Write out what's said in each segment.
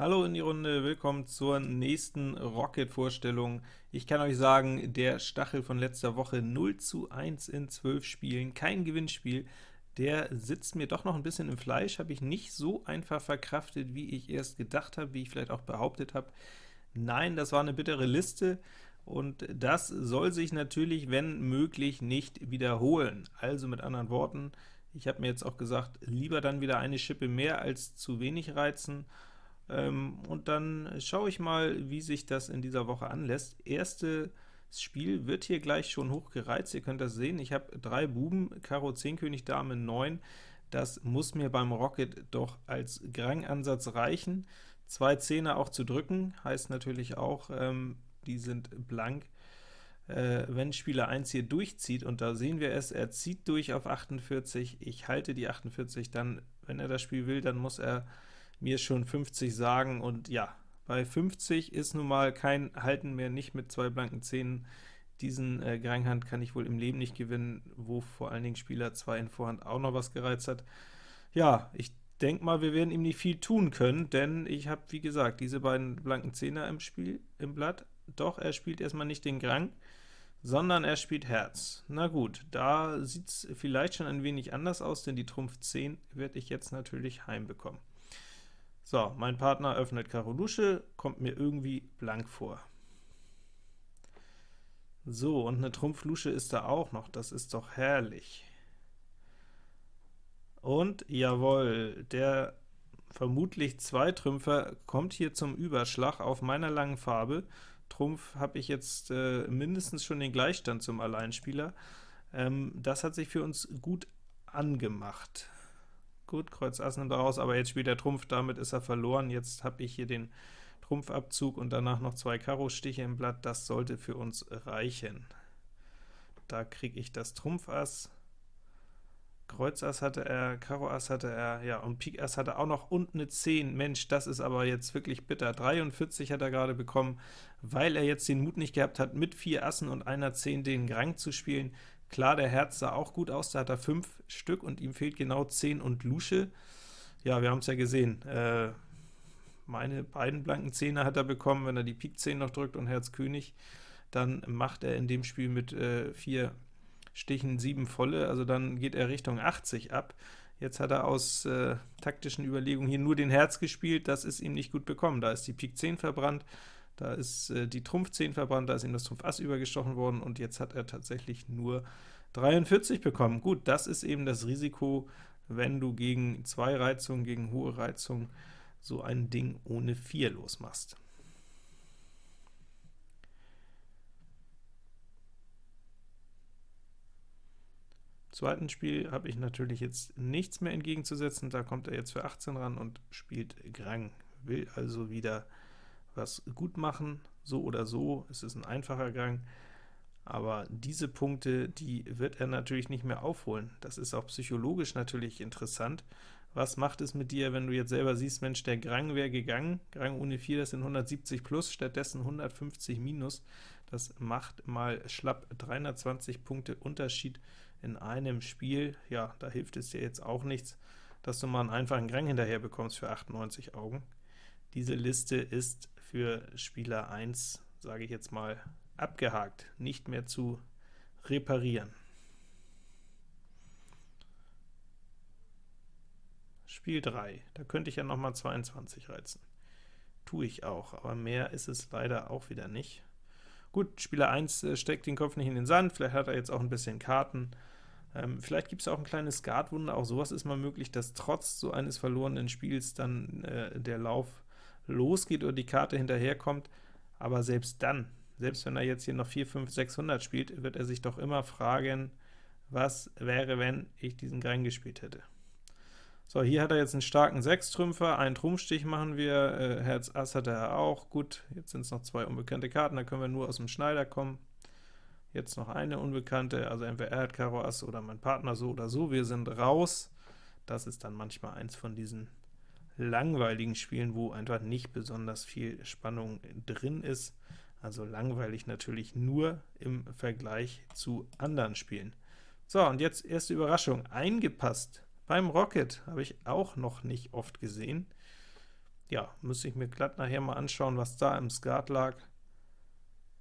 Hallo in die Runde, willkommen zur nächsten Rocket-Vorstellung. Ich kann euch sagen, der Stachel von letzter Woche 0 zu 1 in 12 Spielen, kein Gewinnspiel, der sitzt mir doch noch ein bisschen im Fleisch, habe ich nicht so einfach verkraftet, wie ich erst gedacht habe, wie ich vielleicht auch behauptet habe. Nein, das war eine bittere Liste, und das soll sich natürlich, wenn möglich, nicht wiederholen. Also mit anderen Worten, ich habe mir jetzt auch gesagt, lieber dann wieder eine Schippe mehr als zu wenig reizen, ähm, und dann schaue ich mal, wie sich das in dieser Woche anlässt. Erstes Spiel wird hier gleich schon hochgereizt, ihr könnt das sehen. Ich habe drei Buben, Karo 10, König, Dame 9. Das muss mir beim Rocket doch als Grang-Ansatz reichen. Zwei Zehner auch zu drücken, heißt natürlich auch, ähm, die sind blank. Äh, wenn Spieler 1 hier durchzieht, und da sehen wir es, er zieht durch auf 48, ich halte die 48, dann, wenn er das Spiel will, dann muss er mir schon 50 sagen, und ja, bei 50 ist nun mal kein Halten mehr, nicht mit zwei blanken Zähnen. Diesen äh, Granghand kann ich wohl im Leben nicht gewinnen, wo vor allen Dingen Spieler 2 in Vorhand auch noch was gereizt hat. Ja, ich denke mal, wir werden ihm nicht viel tun können, denn ich habe, wie gesagt, diese beiden blanken Zehner im Spiel, im Blatt. Doch, er spielt erstmal nicht den Grang, sondern er spielt Herz. Na gut, da sieht es vielleicht schon ein wenig anders aus, denn die Trumpf 10 werde ich jetzt natürlich heimbekommen. So, mein Partner öffnet Karo Lusche, kommt mir irgendwie blank vor. So, und eine Trumpf-Lusche ist da auch noch, das ist doch herrlich. Und, jawohl, der vermutlich Zweitrümpfer kommt hier zum Überschlag auf meiner langen Farbe. Trumpf habe ich jetzt äh, mindestens schon den Gleichstand zum Alleinspieler. Ähm, das hat sich für uns gut angemacht. Gut, Kreuz Ass nimmt er raus, aber jetzt spielt er Trumpf, damit ist er verloren. Jetzt habe ich hier den Trumpfabzug und danach noch zwei Karo-Stiche im Blatt, das sollte für uns reichen. Da kriege ich das Trumpf Ass, Kreuz Ass hatte er, Karo Ass hatte er, ja, und Pik Ass hatte auch noch und eine 10. Mensch, das ist aber jetzt wirklich bitter. 43 hat er gerade bekommen, weil er jetzt den Mut nicht gehabt hat, mit vier Assen und einer 10 den Grang zu spielen. Klar, der Herz sah auch gut aus, da hat er 5 Stück und ihm fehlt genau 10 und Lusche. Ja, wir haben es ja gesehen, äh, meine beiden blanken Zehner hat er bekommen, wenn er die Pik 10 noch drückt und Herz König, dann macht er in dem Spiel mit 4 äh, Stichen 7 volle, also dann geht er Richtung 80 ab. Jetzt hat er aus äh, taktischen Überlegungen hier nur den Herz gespielt, das ist ihm nicht gut bekommen. Da ist die Pik 10 verbrannt, da ist äh, die Trumpf 10 verbrannt, da ist ihm das Trumpf Ass übergestochen worden, und jetzt hat er tatsächlich nur 43 bekommen. Gut, das ist eben das Risiko, wenn du gegen zwei Reizungen, gegen hohe Reizungen so ein Ding ohne 4 losmachst. zweiten Spiel habe ich natürlich jetzt nichts mehr entgegenzusetzen, da kommt er jetzt für 18 ran und spielt Grang, will also wieder was gut machen, so oder so, es ist ein einfacher Gang, aber diese Punkte, die wird er natürlich nicht mehr aufholen. Das ist auch psychologisch natürlich interessant. Was macht es mit dir, wenn du jetzt selber siehst, Mensch, der Grang wäre gegangen, Grang ohne 4, das sind 170 plus, stattdessen 150 minus, das macht mal schlapp 320 Punkte Unterschied in einem Spiel. Ja, da hilft es dir jetzt auch nichts, dass du mal einen einfachen Grang hinterher bekommst für 98 Augen. Diese Liste ist für Spieler 1, sage ich jetzt mal, abgehakt, nicht mehr zu reparieren. Spiel 3, da könnte ich ja noch mal 22 reizen. Tue ich auch, aber mehr ist es leider auch wieder nicht. Gut, Spieler 1 äh, steckt den Kopf nicht in den Sand, vielleicht hat er jetzt auch ein bisschen Karten. Ähm, vielleicht gibt es auch ein kleines Skatwunder, auch sowas ist mal möglich, dass trotz so eines verlorenen Spiels dann äh, der Lauf losgeht oder die Karte hinterherkommt, aber selbst dann selbst wenn er jetzt hier noch 4, 5, 600 spielt, wird er sich doch immer fragen, was wäre, wenn ich diesen Grang gespielt hätte. So, hier hat er jetzt einen starken Sechstrümpfer, einen Trumpfstich machen wir, äh, Herz Ass hat er auch, gut, jetzt sind es noch zwei unbekannte Karten, da können wir nur aus dem Schneider kommen. Jetzt noch eine unbekannte, also entweder er hat Karo Ass oder mein Partner so oder so, wir sind raus. Das ist dann manchmal eins von diesen langweiligen Spielen, wo einfach nicht besonders viel Spannung drin ist also langweilig natürlich nur im Vergleich zu anderen Spielen. So, und jetzt erste Überraschung, eingepasst. Beim Rocket habe ich auch noch nicht oft gesehen. Ja, müsste ich mir glatt nachher mal anschauen, was da im Skat lag.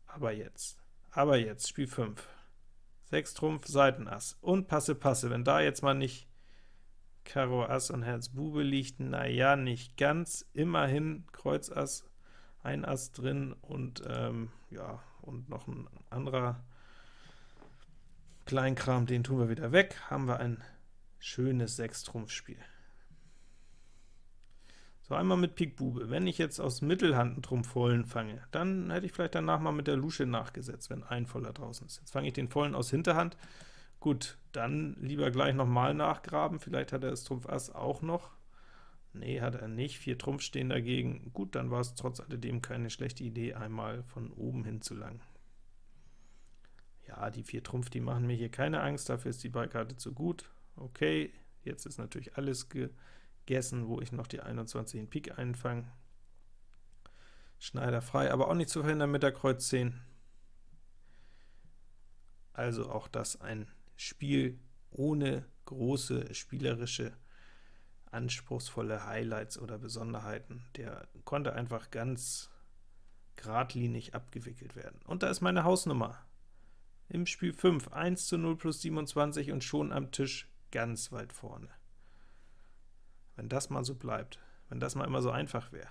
Aber jetzt, aber jetzt, Spiel 5. 6 Trumpf, Seitenass und Passe, Passe. Wenn da jetzt mal nicht Karo Ass und Herz Bube liegt, na ja, nicht ganz. Immerhin Kreuz Ass, ein Ass drin und ähm, ja, und noch ein anderer Kleinkram, den tun wir wieder weg, haben wir ein schönes Sechs-Trumpf-Spiel. So, einmal mit Pik Bube. Wenn ich jetzt aus Mittelhand einen Trumpf vollen fange, dann hätte ich vielleicht danach mal mit der Lusche nachgesetzt, wenn ein voller draußen ist. Jetzt fange ich den vollen aus Hinterhand. Gut, dann lieber gleich nochmal nachgraben, vielleicht hat er das Trumpf Ass auch noch. Nee, hat er nicht, vier Trumpf stehen dagegen. Gut, dann war es trotz alledem keine schlechte Idee, einmal von oben hin zu langen. Ja, die vier Trumpf, die machen mir hier keine Angst, dafür ist die Beikarte zu gut. Okay, jetzt ist natürlich alles gegessen, wo ich noch die 21 in Pik einfange. Schneider frei, aber auch nicht zu verhindern mit der Kreuz 10. Also auch das ein Spiel ohne große spielerische, anspruchsvolle Highlights oder Besonderheiten. Der konnte einfach ganz geradlinig abgewickelt werden. Und da ist meine Hausnummer. Im Spiel 5, 1 zu 0 plus 27 und schon am Tisch ganz weit vorne. Wenn das mal so bleibt, wenn das mal immer so einfach wäre.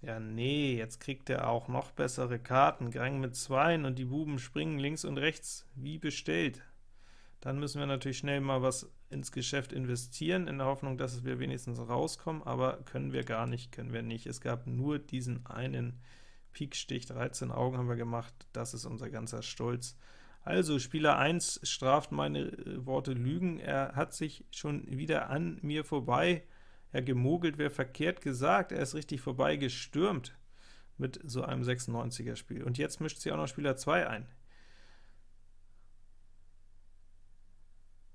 Ja, nee, jetzt kriegt er auch noch bessere Karten. Gang mit Zweien und die Buben springen links und rechts, wie bestellt. Dann müssen wir natürlich schnell mal was ins Geschäft investieren, in der Hoffnung, dass wir wenigstens rauskommen, aber können wir gar nicht, können wir nicht. Es gab nur diesen einen Pikstich, 13 Augen haben wir gemacht, das ist unser ganzer Stolz. Also, Spieler 1 straft meine äh, Worte Lügen, er hat sich schon wieder an mir vorbei ja, gemogelt wäre verkehrt gesagt, er ist richtig vorbei gestürmt mit so einem 96er Spiel. Und jetzt mischt sie auch noch Spieler 2 ein.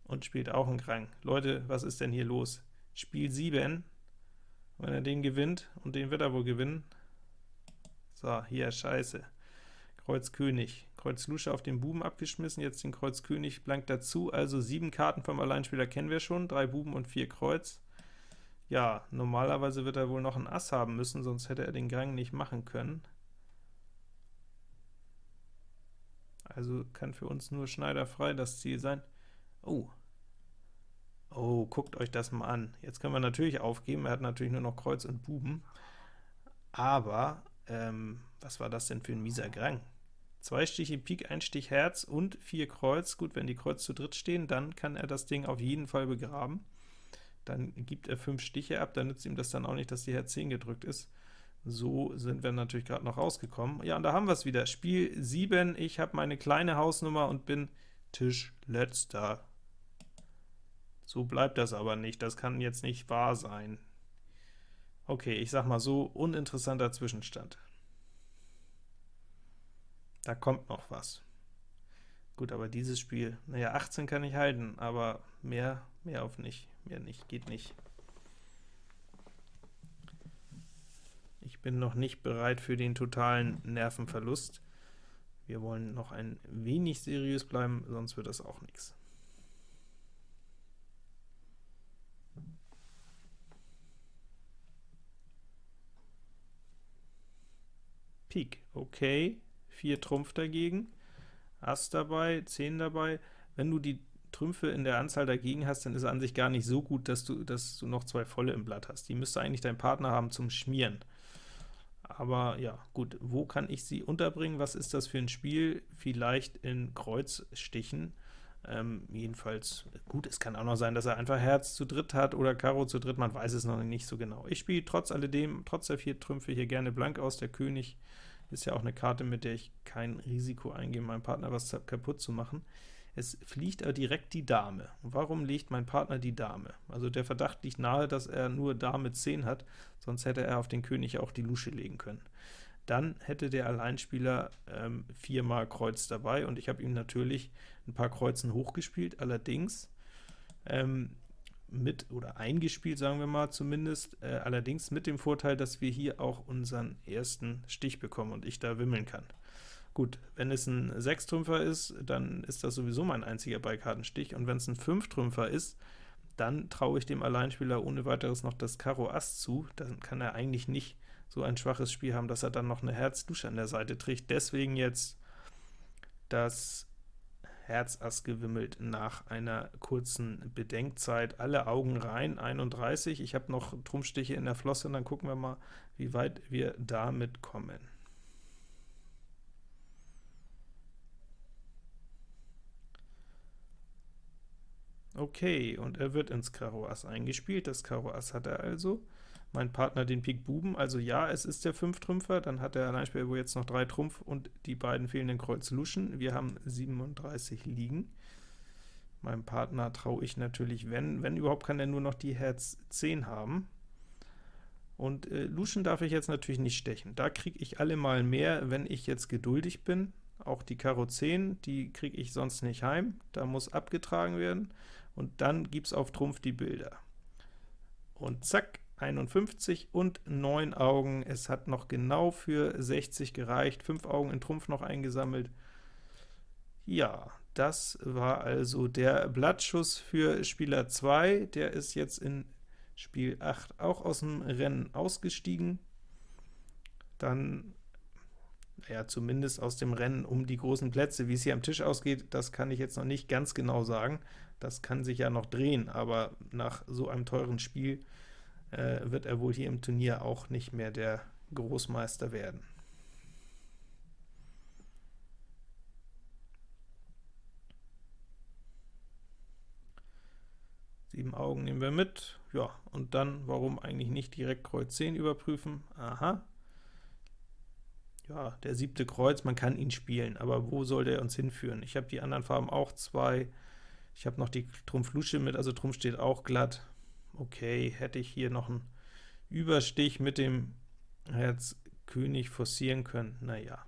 Und spielt auch einen Krang. Leute, was ist denn hier los? Spiel 7, wenn er den gewinnt, und den wird er wohl gewinnen. So, hier, scheiße. Kreuz König. Kreuz Lusche auf den Buben abgeschmissen, jetzt den Kreuz König blank dazu, also sieben Karten vom Alleinspieler kennen wir schon, drei Buben und vier Kreuz. Ja, normalerweise wird er wohl noch ein Ass haben müssen, sonst hätte er den Gang nicht machen können. Also kann für uns nur schneiderfrei das Ziel sein. Oh, oh, guckt euch das mal an. Jetzt können wir natürlich aufgeben, er hat natürlich nur noch Kreuz und Buben, aber, ähm, was war das denn für ein mieser Grang? Zwei Stiche Pik, ein Stich Herz und vier Kreuz. Gut, wenn die Kreuz zu dritt stehen, dann kann er das Ding auf jeden Fall begraben dann gibt er 5 Stiche ab, dann nützt ihm das dann auch nicht, dass die Herz 10 gedrückt ist. So sind wir natürlich gerade noch rausgekommen. Ja, und da haben wir es wieder. Spiel 7, ich habe meine kleine Hausnummer und bin Tischletzter. So bleibt das aber nicht, das kann jetzt nicht wahr sein. Okay, ich sag mal so, uninteressanter Zwischenstand. Da kommt noch was. Gut, aber dieses Spiel, naja, 18 kann ich halten, aber mehr, mehr auf nicht, mehr nicht, geht nicht. Ich bin noch nicht bereit für den totalen Nervenverlust. Wir wollen noch ein wenig seriös bleiben, sonst wird das auch nichts. Pik, okay, 4 Trumpf dagegen. Ass dabei, 10 dabei. Wenn du die Trümpfe in der Anzahl dagegen hast, dann ist es an sich gar nicht so gut, dass du, dass du noch zwei volle im Blatt hast. Die müsste eigentlich dein Partner haben zum Schmieren. Aber ja, gut, wo kann ich sie unterbringen? Was ist das für ein Spiel? Vielleicht in Kreuzstichen. Ähm, jedenfalls, gut, es kann auch noch sein, dass er einfach Herz zu dritt hat oder Karo zu dritt, man weiß es noch nicht so genau. Ich spiele trotz alledem, trotz der vier Trümpfe hier gerne blank aus, der König ist ja auch eine Karte, mit der ich kein Risiko eingehe, meinem Partner was kaputt zu machen. Es fliegt aber direkt die Dame. warum legt mein Partner die Dame? Also der Verdacht liegt nahe, dass er nur Dame 10 hat, sonst hätte er auf den König auch die Lusche legen können. Dann hätte der Alleinspieler ähm, viermal Kreuz dabei, und ich habe ihm natürlich ein paar Kreuzen hochgespielt, allerdings ähm, mit oder eingespielt, sagen wir mal zumindest, äh, allerdings mit dem Vorteil, dass wir hier auch unseren ersten Stich bekommen und ich da wimmeln kann. Gut, wenn es ein Sechstrümpfer ist, dann ist das sowieso mein einziger Beikartenstich, und wenn es ein Fünftrümpfer ist, dann traue ich dem Alleinspieler ohne weiteres noch das Karo Ass zu, dann kann er eigentlich nicht so ein schwaches Spiel haben, dass er dann noch eine Herz-Dusche an der Seite trägt. Deswegen jetzt das Herz Ass gewimmelt nach einer kurzen Bedenkzeit. Alle Augen rein, 31. Ich habe noch Trumpfstiche in der Flosse, dann gucken wir mal, wie weit wir damit kommen. Okay, und er wird ins Karo Ass eingespielt. Das Karo Ass hat er also. Mein Partner den Pik Buben, also ja, es ist der Fünftrümpfer, dann hat der Alleinspieler jetzt noch drei Trumpf und die beiden fehlenden Kreuz Luschen. Wir haben 37 liegen. Meinem Partner traue ich natürlich, wenn, wenn überhaupt, kann er nur noch die Herz 10 haben. Und äh, Luschen darf ich jetzt natürlich nicht stechen. Da kriege ich alle mal mehr, wenn ich jetzt geduldig bin. Auch die Karo 10, die kriege ich sonst nicht heim. Da muss abgetragen werden. Und dann gibt es auf Trumpf die Bilder. Und zack, 51 und 9 Augen. Es hat noch genau für 60 gereicht, 5 Augen in Trumpf noch eingesammelt. Ja, das war also der Blattschuss für Spieler 2. Der ist jetzt in Spiel 8 auch aus dem Rennen ausgestiegen. Dann, ja, zumindest aus dem Rennen um die großen Plätze. Wie es hier am Tisch ausgeht, das kann ich jetzt noch nicht ganz genau sagen. Das kann sich ja noch drehen, aber nach so einem teuren Spiel äh, wird er wohl hier im Turnier auch nicht mehr der Großmeister werden. Sieben Augen nehmen wir mit. Ja, und dann, warum eigentlich nicht direkt Kreuz 10 überprüfen? Aha. Ja, der siebte Kreuz, man kann ihn spielen, aber wo soll der uns hinführen? Ich habe die anderen Farben auch zwei. Ich habe noch die Trumpf Lusche mit, also Trumpf steht auch glatt. Okay, hätte ich hier noch einen Überstich mit dem Herz König forcieren können? Naja.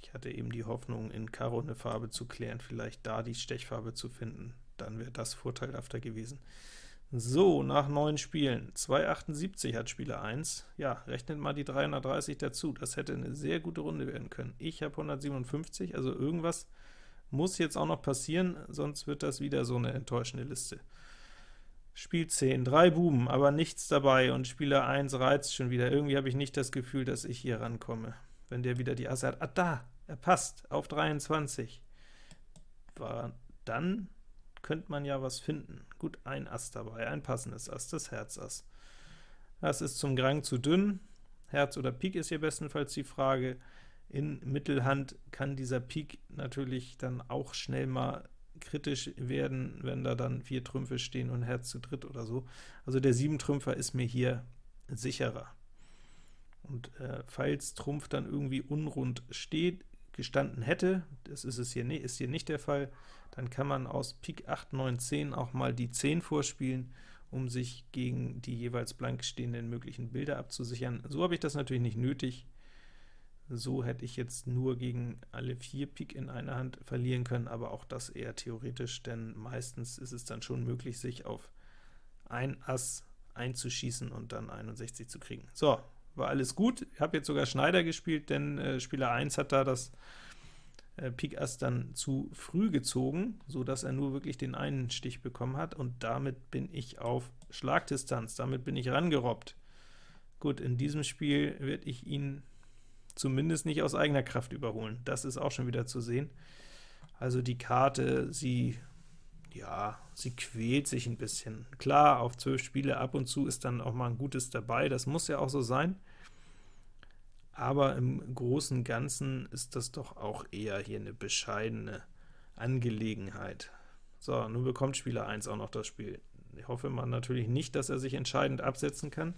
Ich hatte eben die Hoffnung, in Karo eine Farbe zu klären, vielleicht da die Stechfarbe zu finden, dann wäre das vorteilhafter gewesen. So, nach neun Spielen, 278 hat Spieler 1, ja, rechnet mal die 330 dazu, das hätte eine sehr gute Runde werden können. Ich habe 157, also irgendwas muss jetzt auch noch passieren, sonst wird das wieder so eine enttäuschende Liste. Spiel 10, drei Buben, aber nichts dabei, und Spieler 1 reizt schon wieder. Irgendwie habe ich nicht das Gefühl, dass ich hier rankomme. Wenn der wieder die Asse hat, ah da, er passt, auf 23. War, dann könnte man ja was finden. Gut, ein Ass dabei, ein passendes Ass, das Herz-Ass. Das ist zum Grang zu dünn. Herz oder Pik ist hier bestenfalls die Frage. In Mittelhand kann dieser Pik natürlich dann auch schnell mal kritisch werden, wenn da dann vier Trümpfe stehen und Herz zu dritt oder so. Also der Siebentrümpfer ist mir hier sicherer. Und äh, falls Trumpf dann irgendwie unrund steht, gestanden hätte, das ist es hier, ist hier nicht der Fall, dann kann man aus Pik 8, 9, 10 auch mal die 10 vorspielen, um sich gegen die jeweils blank stehenden möglichen Bilder abzusichern. So habe ich das natürlich nicht nötig. So hätte ich jetzt nur gegen alle vier Pik in einer Hand verlieren können, aber auch das eher theoretisch, denn meistens ist es dann schon möglich, sich auf ein Ass einzuschießen und dann 61 zu kriegen. So, war alles gut. Ich habe jetzt sogar Schneider gespielt, denn äh, Spieler 1 hat da das äh, Pik Ass dann zu früh gezogen, so dass er nur wirklich den einen Stich bekommen hat, und damit bin ich auf Schlagdistanz, damit bin ich rangerobbt. Gut, in diesem Spiel werde ich ihn zumindest nicht aus eigener Kraft überholen. Das ist auch schon wieder zu sehen. Also die Karte, sie ja, sie quält sich ein bisschen. Klar, auf zwölf Spiele ab und zu ist dann auch mal ein gutes dabei, das muss ja auch so sein. Aber im Großen Ganzen ist das doch auch eher hier eine bescheidene Angelegenheit. So, nun bekommt Spieler 1 auch noch das Spiel. Ich hoffe mal natürlich nicht, dass er sich entscheidend absetzen kann.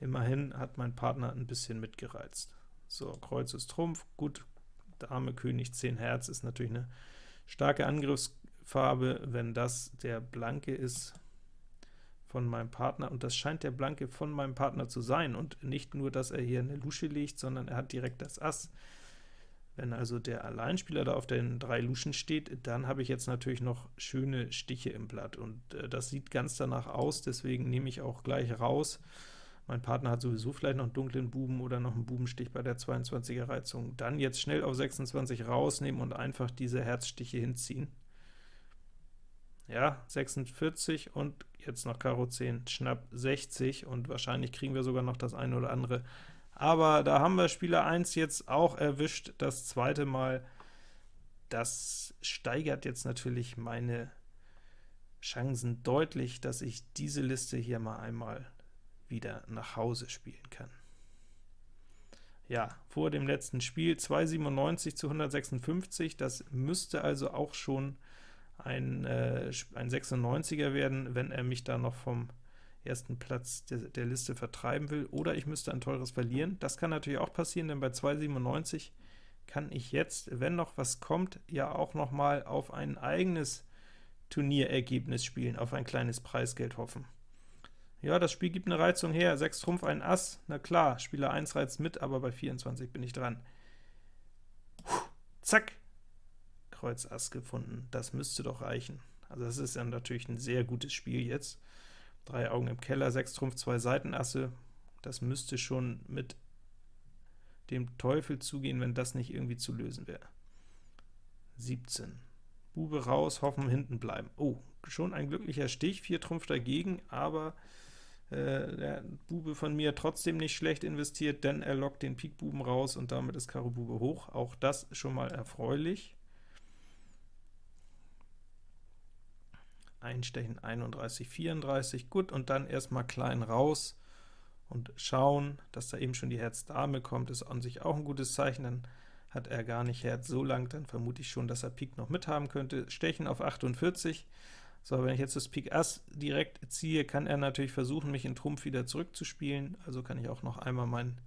Immerhin hat mein Partner ein bisschen mitgereizt. So, Kreuz ist Trumpf, gut, Dame, König, 10 Herz ist natürlich eine starke Angriffsfarbe, wenn das der Blanke ist von meinem Partner, und das scheint der Blanke von meinem Partner zu sein, und nicht nur, dass er hier eine Lusche legt, sondern er hat direkt das Ass. Wenn also der Alleinspieler da auf den drei Luschen steht, dann habe ich jetzt natürlich noch schöne Stiche im Blatt, und äh, das sieht ganz danach aus, deswegen nehme ich auch gleich raus. Mein Partner hat sowieso vielleicht noch einen dunklen Buben oder noch einen Bubenstich bei der 22er Reizung. Dann jetzt schnell auf 26 rausnehmen und einfach diese Herzstiche hinziehen. Ja, 46 und jetzt noch Karo 10, Schnapp 60 und wahrscheinlich kriegen wir sogar noch das eine oder andere. Aber da haben wir Spieler 1 jetzt auch erwischt, das zweite Mal. Das steigert jetzt natürlich meine Chancen deutlich, dass ich diese Liste hier mal einmal wieder nach Hause spielen kann. Ja, vor dem letzten Spiel 297 zu 156, das müsste also auch schon ein, äh, ein 96er werden, wenn er mich da noch vom ersten Platz der, der, Liste vertreiben will, oder ich müsste ein teures verlieren. Das kann natürlich auch passieren, denn bei 297 kann ich jetzt, wenn noch was kommt, ja auch noch mal auf ein eigenes Turnierergebnis spielen, auf ein kleines Preisgeld hoffen. Ja, das Spiel gibt eine Reizung her. 6 Trumpf, ein Ass. Na klar, Spieler 1 reizt mit, aber bei 24 bin ich dran. Puh, zack, Kreuz Ass gefunden. Das müsste doch reichen. Also das ist dann natürlich ein sehr gutes Spiel jetzt. Drei Augen im Keller, 6 Trumpf, zwei Seitenasse. Das müsste schon mit dem Teufel zugehen, wenn das nicht irgendwie zu lösen wäre. 17. Bube raus, hoffen hinten bleiben. Oh, schon ein glücklicher Stich, 4 Trumpf dagegen, aber äh, der Bube von mir trotzdem nicht schlecht investiert, denn er lockt den Pik Buben raus und damit ist Karo Bube hoch. Auch das schon mal erfreulich. Einstechen 31, 34, gut, und dann erstmal klein raus und schauen, dass da eben schon die Herz-Dame kommt, ist an sich auch ein gutes Zeichen, dann hat er gar nicht Herz so lang, dann vermute ich schon, dass er Pik noch mithaben könnte. Stechen auf 48, so, wenn ich jetzt das Pik Ass direkt ziehe, kann er natürlich versuchen, mich in Trumpf wieder zurückzuspielen, also kann ich auch noch einmal meinen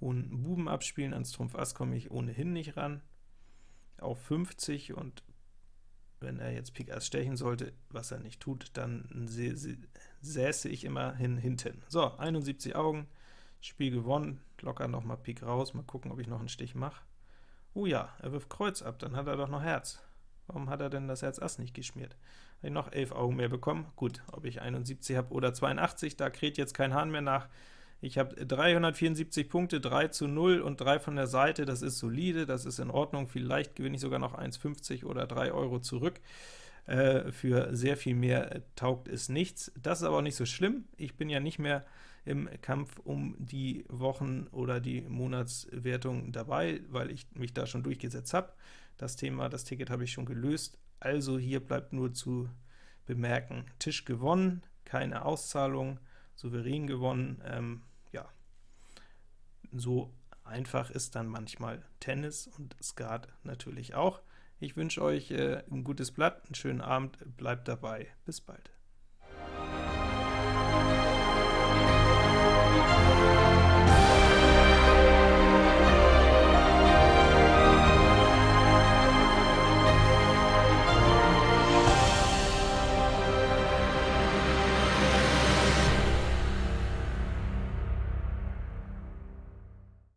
hohen Buben abspielen, ans Trumpf Ass komme ich ohnehin nicht ran, auf 50 und wenn er jetzt Pik Ass stechen sollte, was er nicht tut, dann säße ich immerhin hinten. So, 71 Augen, Spiel gewonnen, locker nochmal Pik raus, mal gucken, ob ich noch einen Stich mache. Oh ja, er wirft Kreuz ab, dann hat er doch noch Herz. Warum hat er denn das Herz Ass nicht geschmiert? Habe ich noch 11 Augen mehr bekommen? Gut, ob ich 71 habe oder 82, da kräht jetzt kein Hahn mehr nach. Ich habe 374 Punkte, 3 zu 0 und 3 von der Seite, das ist solide, das ist in Ordnung, vielleicht gewinne ich sogar noch 1,50 oder 3 Euro zurück. Äh, für sehr viel mehr taugt es nichts. Das ist aber auch nicht so schlimm, ich bin ja nicht mehr im Kampf um die Wochen- oder die Monatswertung dabei, weil ich mich da schon durchgesetzt habe. Das Thema, das Ticket habe ich schon gelöst, also hier bleibt nur zu bemerken, Tisch gewonnen, keine Auszahlung, souverän gewonnen. Ähm, ja, so einfach ist dann manchmal Tennis und Skat natürlich auch. Ich wünsche euch äh, ein gutes Blatt, einen schönen Abend, bleibt dabei, bis bald.